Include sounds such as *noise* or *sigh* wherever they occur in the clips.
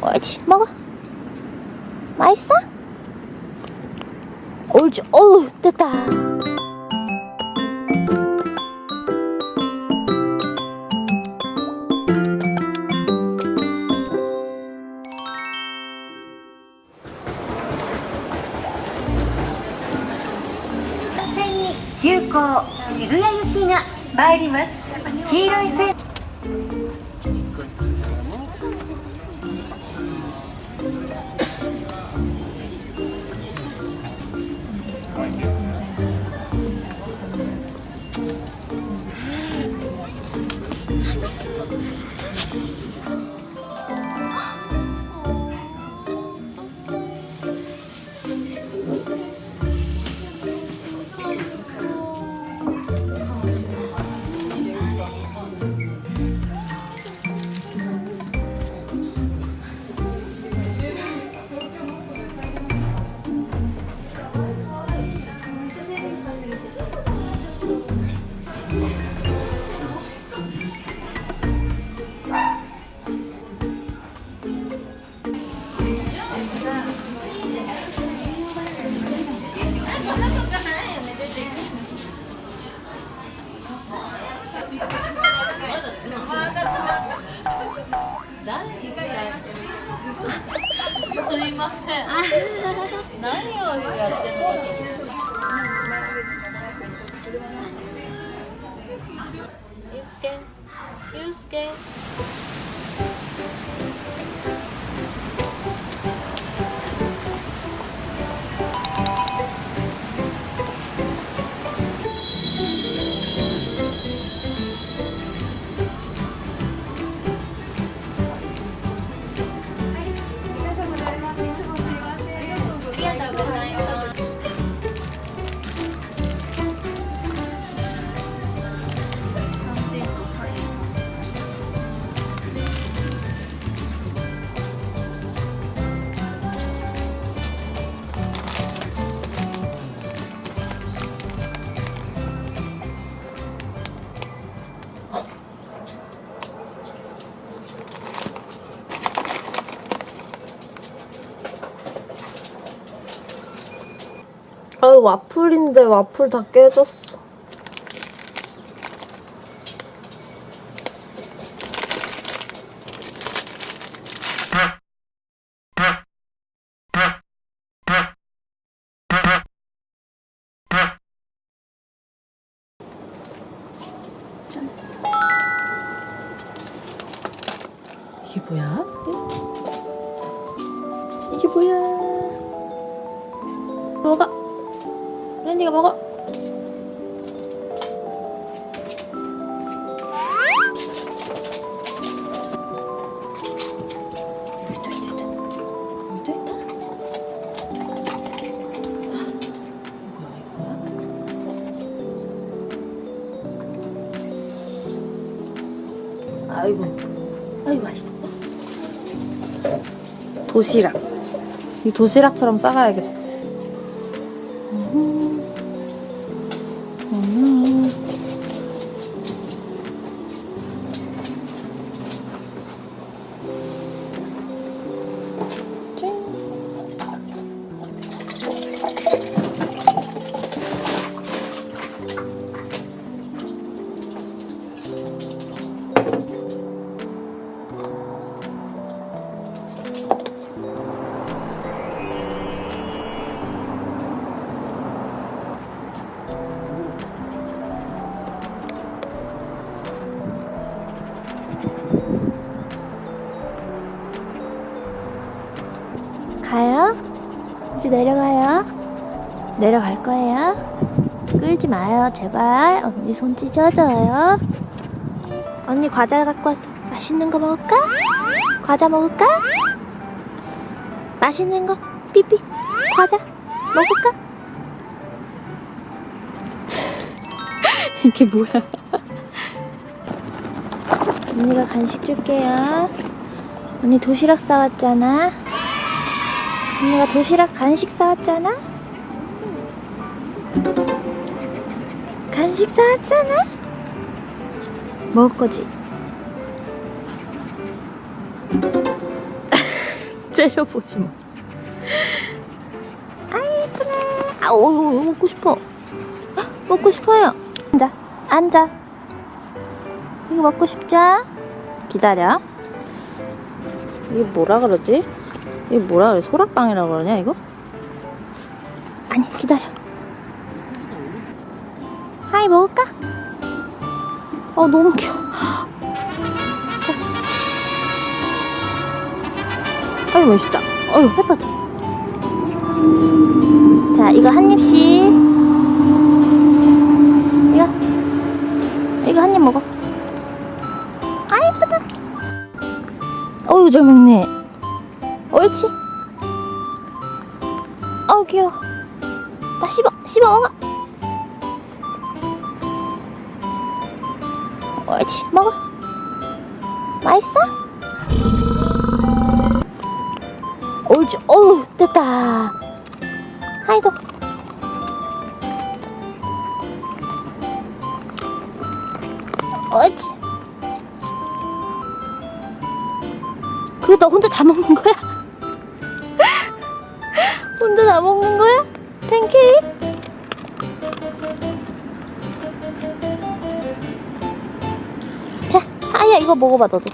옳지 먹어 맛있어? 옳지 어우 됐다線に急行渋谷行きが参ります黄色い線 すいません。何をやってん。の？ゆうすけゆうすけ 와플인데 와플 다 깨졌어 짠. 이게 뭐야? 이게 뭐야? 먹어. 랜디가 먹어. 아이고, 아이고 맛있어. 도시락. 이 도시락처럼 싸가야겠어. 이제 내려가요? 내려갈 거예요? 끌지 마요, 제발. 언니 손 찢어져요. 언니 과자 갖고 왔어. 맛있는 거 먹을까? 과자 먹을까? 맛있는 거, 삐삐. 과자 먹을까? *laughs* 이게 뭐야? 언니가 간식 줄게요. 언니 도시락 싸왔잖아. 언니가 도시락 간식 사왔잖아? 간식 사왔잖아? 먹을 거지? *laughs* 째려보지 마. 아, 예쁘네. 아, 오, 이거 먹고 싶어. 헉, 먹고 싶어요. 앉아, 앉아. 이거 먹고 싶자? 기다려. 이게 뭐라 그러지? 이게 뭐라 그래? 소라빵이라고 그러냐, 이거? 아니, 기다려. 하이, 먹을까? 어, 너무 귀여워. 아유, 멋있다. 어휴, 해파져. 자, 이거 한 입씩. 이거. 이거 한 입 먹어. 아, 예쁘다. 어유, 잘 먹네. 옳지. 어우, 귀여워. 나 씹어, 씹어 먹어. 옳지, 먹어. 맛있어? 옳지, 어우, 됐다. 아이고. 옳지. 그거 너 혼자 다 먹는 거야? 먹는 거야? 팬케이크? 자, 아야 이거 먹어봐 너도.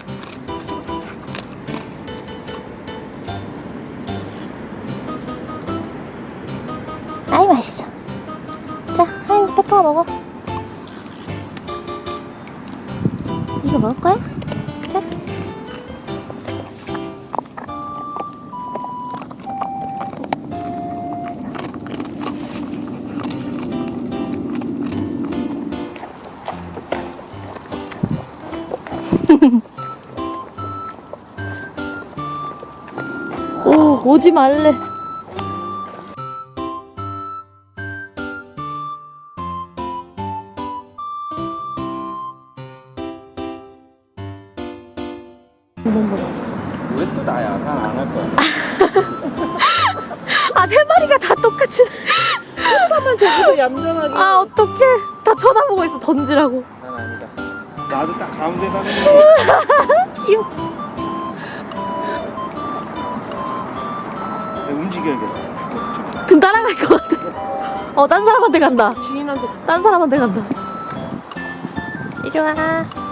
아이 맛있어. 자, 하얀 페퍼 먹어. 이거 먹을 거야? 오, 오지 말래. 왜 또 나야? 난 안 할 거야. *laughs* 아, 세 마리가 다 똑같이. 잠깐만 저기서 얌전하게. 아, 어떡해. 다 쳐다보고 있어, 던지라고. 난 아니다. 나도 딱 가운데다 *laughs* 귀여워. 움직여야겠다. 금 따라갈 것 같아. 어, 딴 사람한테 간다. 주인한테 딴 사람한테 간다. 이리 와.